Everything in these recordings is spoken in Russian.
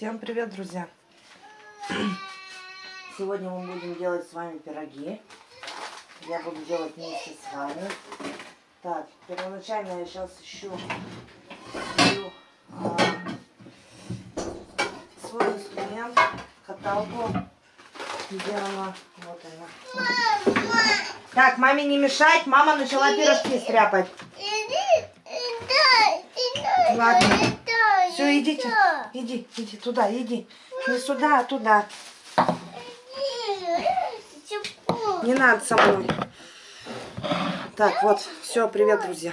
Всем привет, друзья! Сегодня мы будем делать с вами пироги. Я буду делать вместе с вами. Так, первоначально я сейчас ищу свою, а, свой инструмент, каталку. Где она? Вот она. Так, маме не мешать, мама начала пирожки стряпать. Ладно. Все, идите. Иди, иди туда, иди. Не сюда, а туда. Не надо со мной. Так, вот, все, привет, друзья.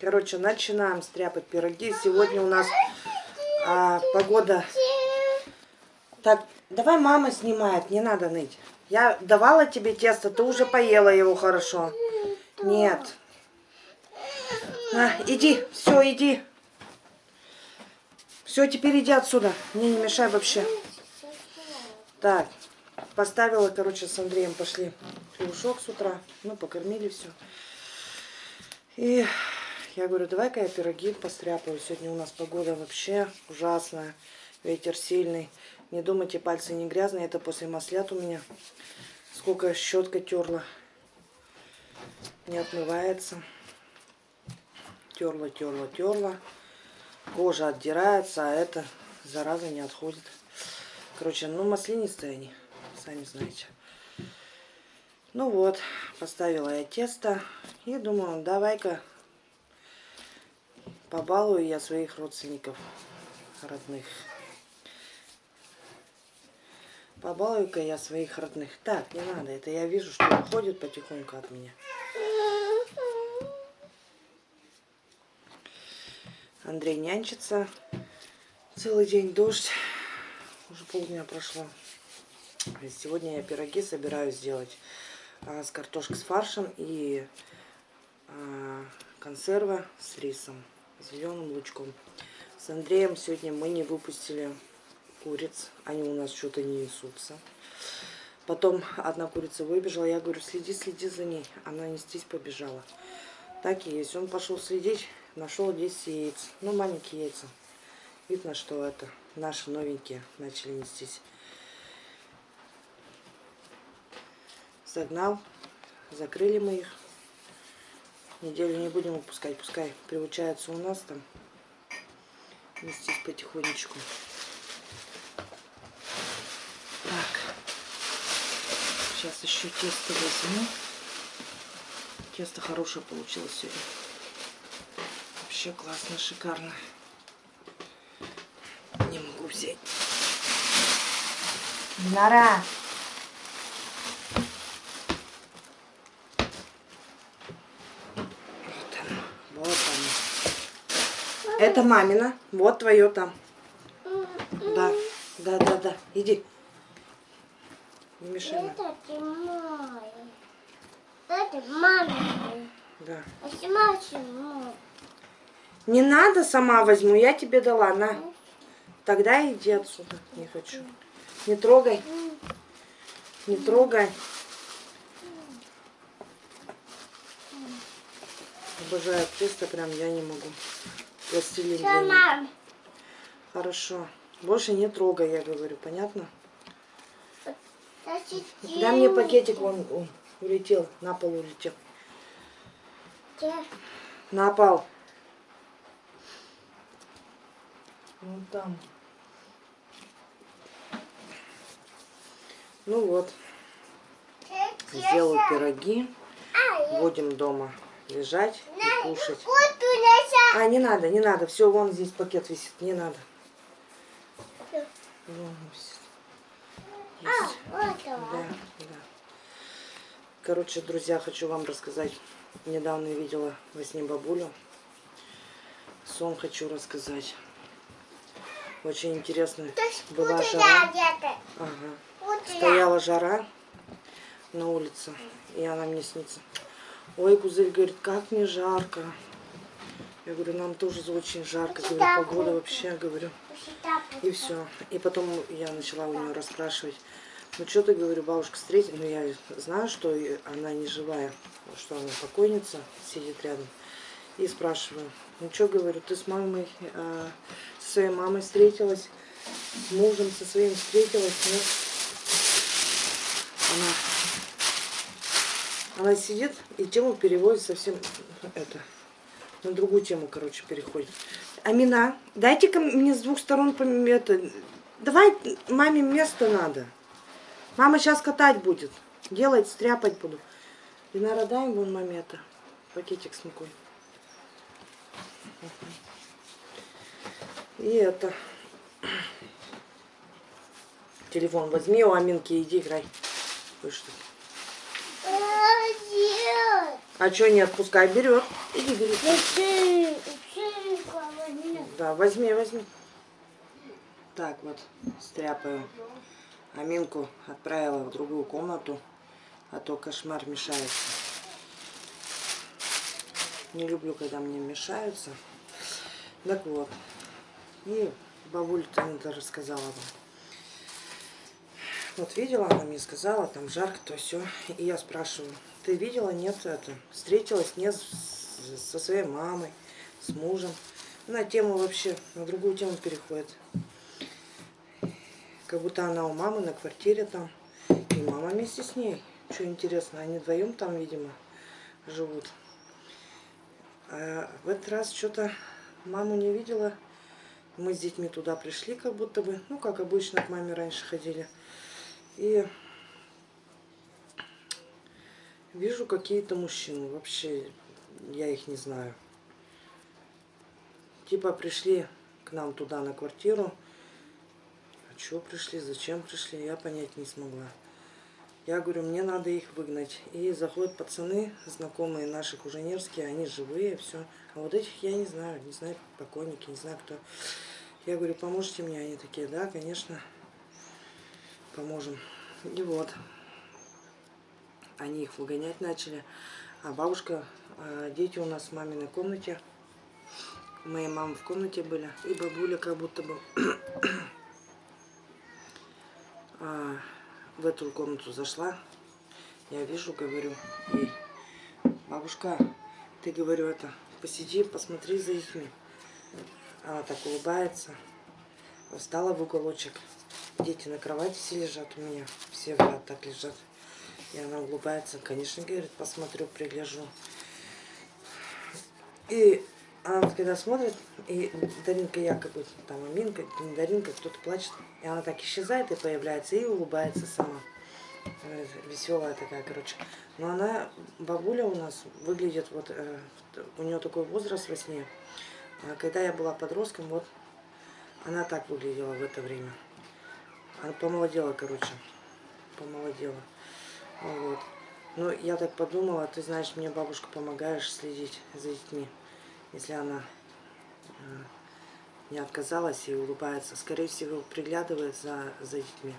Короче, начинаем стряпать пироги. Сегодня у нас а, погода... Так, давай мама снимает, не надо ныть. Я давала тебе тесто, ты уже поела его хорошо. Нет. А, иди, все, иди. Все, теперь иди отсюда. Мне не мешай вообще. Так, поставила, короче, с Андреем пошли хлебушок с утра. Ну, покормили все. И я говорю, давай-ка я пироги постряпаю. Сегодня у нас погода вообще ужасная. Ветер сильный. Не думайте, пальцы не грязные. Это после маслят у меня. Сколько щетка терла. Не отмывается. Терла, терла, терла. Кожа отдирается, а это зараза не отходит. Короче, ну маслянистые они, сами знаете. Ну вот, поставила я тесто. И думаю, давай-ка побалую я своих родственников родных. Побалую-ка я своих родных. Так, не надо, это я вижу, что уходит потихоньку от меня. Андрей нянчится. Целый день дождь. Уже полдня прошло. Сегодня я пироги собираюсь сделать а, с картошкой с фаршем и а, консерва с рисом, зеленым лучком. С Андреем сегодня мы не выпустили куриц. Они у нас что-то не несутся. Потом одна курица выбежала. Я говорю, следи, следи за ней. Она нестись побежала. Так и есть. Он пошел следить. Нашел 10 яиц. Ну, маленькие яйца. Видно, что это наши новенькие начали нестись. Загнал. Закрыли мы их. Неделю не будем выпускать. Пускай приучаются у нас там. Нестись потихонечку. Так. Сейчас еще тесто возьму. Тесто хорошее получилось сегодня. Вообще классно, шикарно. Не могу взять. Нара! Вот оно. Вот оно. Это мамина. Вот твое там. Да, да, да, да. Иди. Не мешай. Это мой. Это мамин. Да. Это мой. Не надо, сама возьму, я тебе дала, на. Тогда иди отсюда, не хочу. Не трогай. Не трогай. Обожаю тесто, прям я не могу. Пластилин них. Мам. Хорошо. Больше не трогай, я говорю, понятно? Дай мне пакетик, он, он улетел, на пол улетел. где? На пол. Вон там. Ну вот, сделаю пироги. Будем дома лежать и кушать. А, не надо, не надо. Все, вон здесь пакет висит. Не надо. Вон висит. А, Есть. Да, да. Короче, друзья, хочу вам рассказать. Недавно видела во сне бабулю. Сон хочу рассказать. Очень интересно. Была жара. Ага. Я. Стояла жара на улице, и она мне снится. Ой, Гузель говорит, как мне жарко. Я говорю, нам тоже очень жарко. Говорю, погода вообще, говорю. И все. И потом я начала у нее расспрашивать. Ну что ты, говорю, бабушка встретила? Ну я знаю, что она не живая, что она покойница, сидит рядом. И спрашиваю, ну что, говорю, ты с мамой, э, со своей мамой встретилась? с мужем со своим встретилась, нет. Она, она сидит и тему переводит совсем это, на другую тему, короче, переходит. Амина, дайте-ка мне с двух сторон это, давай маме место надо. Мама сейчас катать будет. Делать, стряпать буду. Динара, дай вон маме это, пакетик с мукой. И это. Телефон возьми у Аминки, иди играй. Вы что? А что не отпускай? Берет. Иди, бери. Да, возьми, возьми. Так вот, стряпаю. Аминку отправила в другую комнату, а то кошмар мешается. Не люблю, когда мне мешаются. Так вот. И бабуля-то это рассказала вам. Вот видела, она мне сказала, там жарко, то все. И я спрашиваю, ты видела, нет, это, встретилась, нет, со своей мамой, с мужем. На тему вообще, на другую тему переходит. Как будто она у мамы на квартире там. И мама вместе с ней. Что интересно, они вдвоем там, видимо, живут. А в этот раз что-то маму не видела. Мы с детьми туда пришли, как будто бы. Ну, как обычно, к маме раньше ходили. И вижу какие-то мужчины. Вообще, я их не знаю. Типа пришли к нам туда на квартиру. А чего пришли, зачем пришли, я понять не смогла. Я говорю, мне надо их выгнать. И заходят пацаны, знакомые наши куженерские, они живые, все. А вот этих я не знаю, не знаю, покойники, не знаю кто. Я говорю, поможете мне? Они такие, да, конечно, поможем. И вот, они их выгонять начали. А бабушка, а дети у нас в маминой комнате. Моей мамы в комнате были. И бабуля как будто бы а, в эту комнату зашла. Я вижу, говорю, ей, бабушка, ты, говорю, это, посиди, посмотри за детьми. Она так улыбается. Встала в уголочек. Дети на кровати все лежат у меня. Все ряд так лежат. И она улыбается. Конечно, говорит, посмотрю, пригляжу. И она вот когда смотрит, и Даринка якобы, там Аминка, не Даринка, кто-то плачет. И она так исчезает и появляется, и улыбается сама. Э, Веселая такая, короче. Но она, бабуля у нас, выглядит вот, э, у нее такой возраст во сне. А когда я была подростком, вот она так выглядела в это время. Она помолодела, короче. Помолодела. Вот. Ну, я так подумала, ты знаешь, мне бабушка помогаешь следить за детьми. Если она э, не отказалась и улыбается. Скорее всего, приглядывает за, за детьми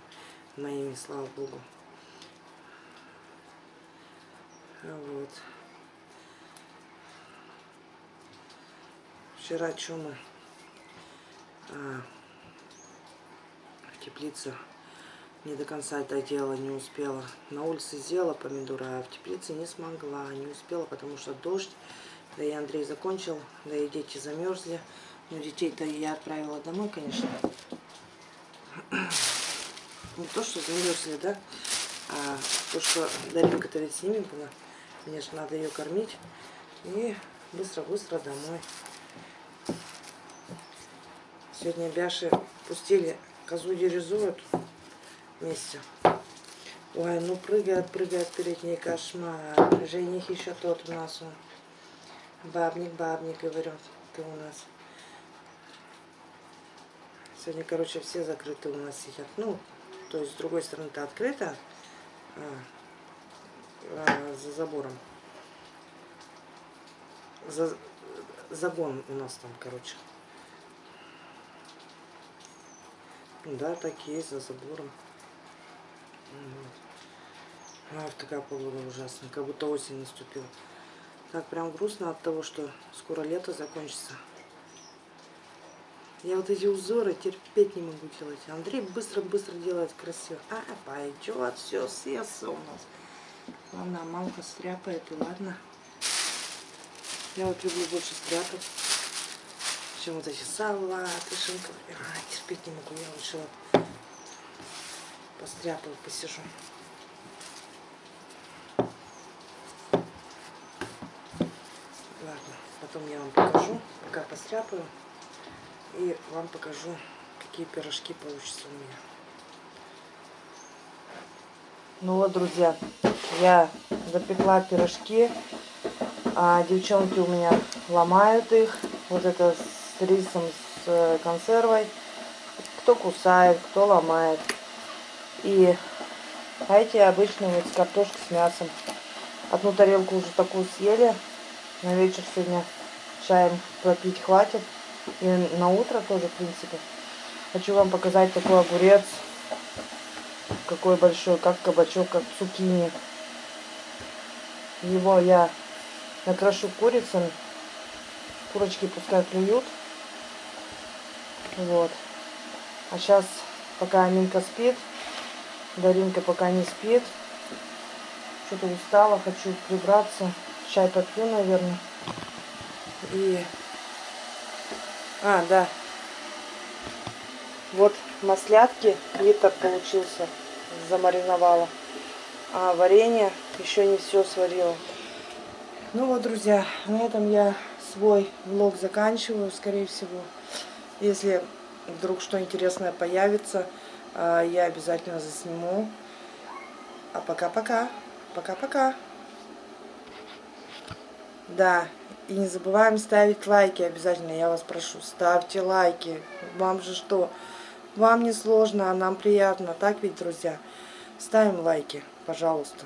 моими, слава богу. Вот. Вчера что мы а, в теплице не до конца это делала, не успела. На улице сделала помидоры, а в теплице не смогла, не успела, потому что дождь. Да и Андрей закончил, да и дети замерзли. Ну, детей-то я отправила домой, конечно. Не то, что замерзли, да, а то, что Даринка-то ведь с ними была. Мне же надо ее кормить. И быстро-быстро домой. Сегодня Бяши пустили козу дерезу эту вместе. Ой, ну прыгает, прыгает перед ней кошмар. Жених еще тот у нас он. Бабник, бабник, говорю, ты у нас. Сегодня, короче, все закрыты у нас сидят. Ну, то есть с другой стороны-то открыто, а, а, за забором. За, загон у нас там, короче. Да, так и есть, за забором. Вот. Ах, такая погода ужасная, как будто осень наступила. Так прям грустно от того, что скоро лето закончится. Я вот эти узоры терпеть не могу делать. Андрей быстро-быстро делает красиво. А, пойдет, все съестся у нас. Ладно, а мамка стряпает, и ладно. Я вот люблю больше стряпать. Чем вот эти салаты, шинка. А, терпеть не могу, я лучше вот постряпаю, посижу. Ладно, потом я вам покажу, пока постряпаю. И вам покажу, какие пирожки получатся у меня. Ну вот, друзья, я запекла пирожки. А девчонки у меня ломают их. Вот это с рисом, с э, консервой. Кто кусает, кто ломает. И а эти обычные вот с картошкой с мясом. Одну тарелку уже такую съели. На вечер сегодня чаем попить хватит. И на утро тоже, в принципе. Хочу вам показать такой огурец. Какой большой, как кабачок, как цукини. Его я накрошу курицами. Курочки пускай клюют. Вот. А сейчас, пока Аминка спит, Даринка пока не спит. Что-то устала, хочу прибраться. Чай попью, наверное. И... А, да. Вот маслятки, литр получился, замариновала. А варенье еще не все сварила. Ну вот, друзья, на этом я свой влог заканчиваю, скорее всего. Если вдруг что интересное появится, а, я обязательно засниму. А пока-пока. Пока-пока. Да, и не забываем ставить лайки обязательно, я вас прошу, ставьте лайки. Вам же что? Вам не сложно, а нам приятно, так ведь, друзья? Ставим лайки, пожалуйста.